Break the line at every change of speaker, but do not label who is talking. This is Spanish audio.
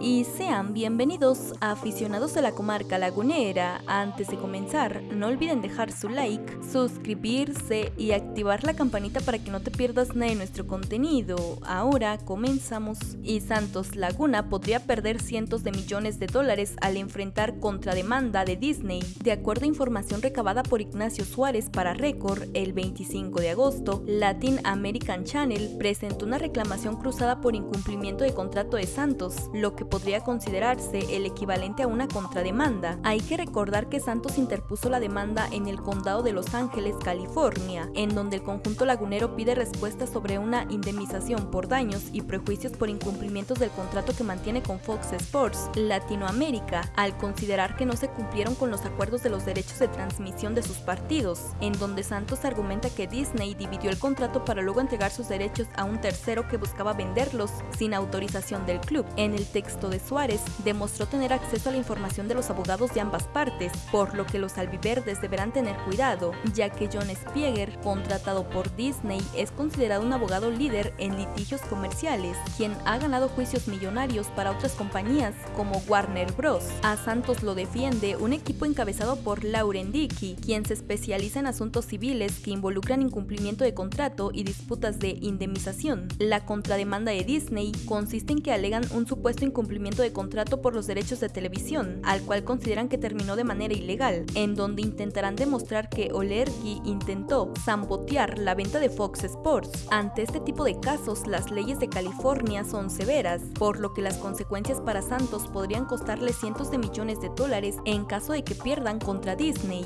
y sean bienvenidos a aficionados de la comarca lagunera. Antes de comenzar, no olviden dejar su like, suscribirse y activar la campanita para que no te pierdas nada de nuestro contenido. Ahora comenzamos. Y Santos Laguna podría perder cientos de millones de dólares al enfrentar contrademanda de Disney. De acuerdo a información recabada por Ignacio Suárez para Record, el 25 de agosto, Latin American Channel presentó una reclamación cruzada por incumplimiento de contrato de Santos, lo que podría considerarse el equivalente a una contrademanda. Hay que recordar que Santos interpuso la demanda en el condado de Los Ángeles, California, en donde el conjunto lagunero pide respuesta sobre una indemnización por daños y prejuicios por incumplimientos del contrato que mantiene con Fox Sports Latinoamérica, al considerar que no se cumplieron con los acuerdos de los derechos de transmisión de sus partidos, en donde Santos argumenta que Disney dividió el contrato para luego entregar sus derechos a un tercero que buscaba venderlos sin autorización del club. En el texto de Suárez demostró tener acceso a la información de los abogados de ambas partes, por lo que los albiverdes deberán tener cuidado, ya que John Spieger, contratado por Disney, es considerado un abogado líder en litigios comerciales, quien ha ganado juicios millonarios para otras compañías como Warner Bros. A Santos lo defiende un equipo encabezado por Lauren Dickey, quien se especializa en asuntos civiles que involucran incumplimiento de contrato y disputas de indemnización. La contrademanda de Disney consiste en que alegan un supuesto incumplimiento cumplimiento de contrato por los derechos de televisión, al cual consideran que terminó de manera ilegal, en donde intentarán demostrar que Olergi intentó zambotear la venta de Fox Sports. Ante este tipo de casos, las leyes de California son severas, por lo que las consecuencias para Santos podrían costarle cientos de millones de dólares en caso de que pierdan contra Disney.